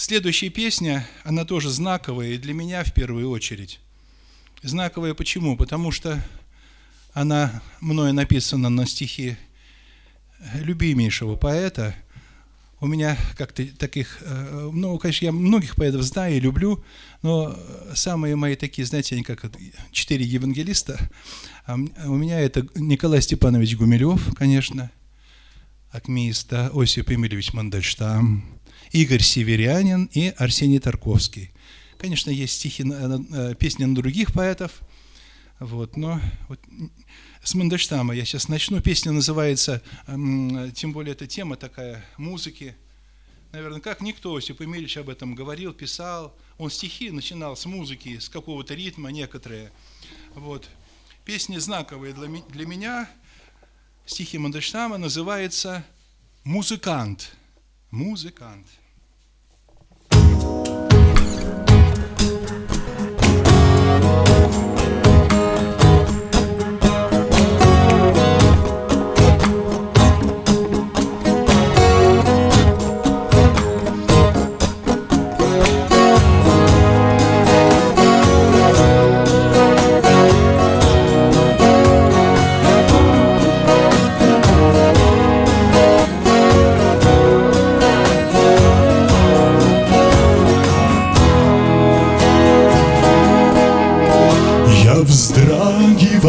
Следующая песня, она тоже знаковая и для меня в первую очередь. Знаковая почему? Потому что она мною написана на стихи любимейшего поэта. У меня как-то таких, э, ну, конечно, я многих поэтов знаю и люблю, но самые мои такие, знаете, они как четыре евангелиста. А у меня это Николай Степанович Гумилев, конечно, акмеист, Осип Емельевич Мандельштам, Игорь Северянин и Арсений Тарковский. Конечно, есть стихи, э, песни на других поэтов, вот, но вот с Мандельштама я сейчас начну. Песня называется, тем более эта тема такая, музыки. Наверное, как никто, Осип Емельевич об этом говорил, писал. Он стихи начинал с музыки, с какого-то ритма некоторые. Вот. Песни знаковые для, для меня. Стихи Мандельштама называется «Музыкант». Музыкант.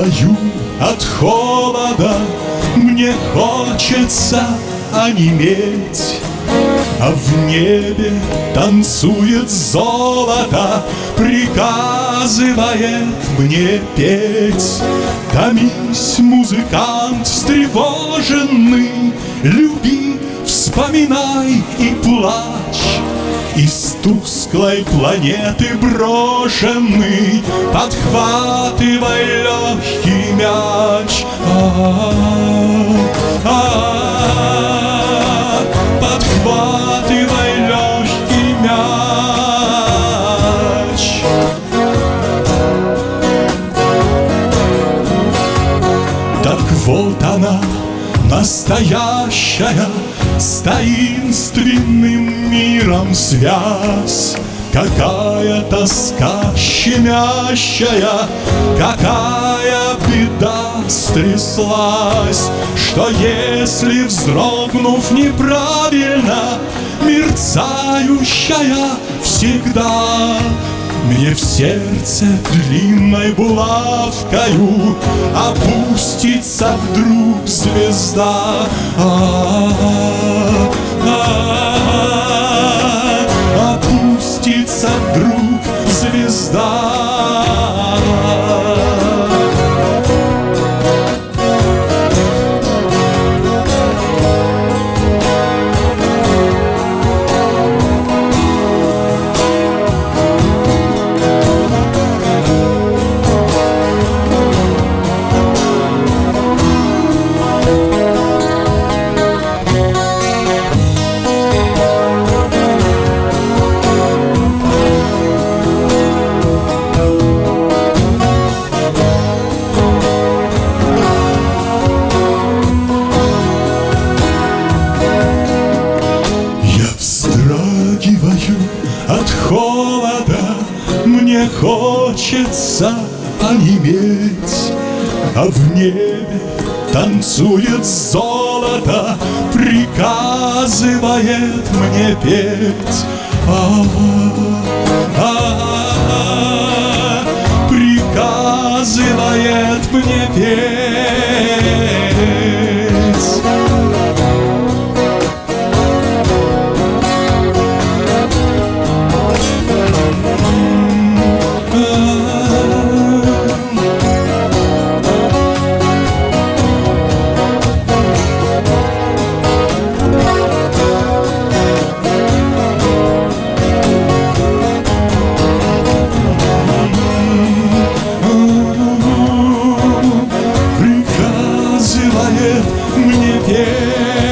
Вздрагиваю от холода. Мне хочется онеметь А в небе танцует золото Приказывает мне петь. Томись, музыкант встревоженный Люби, вспоминай и плачь. Из тусклой планеты брошенный Подхватывай легкий мяч. Подхватывай легкий мяч. Так вот она, настоящая с таинственным миром связь. Какая тоска щемящая, какая беда стряслась. Что если, вздрогнув неправильно, мерцающая всегда мне в сердце длинной булавкою Опустится вдруг звезда. Опустится хочется онеметь, А в небе танцует золото, Приказывает мне петь. А -а -а -а -а, а приказывает мне петь. мне верь.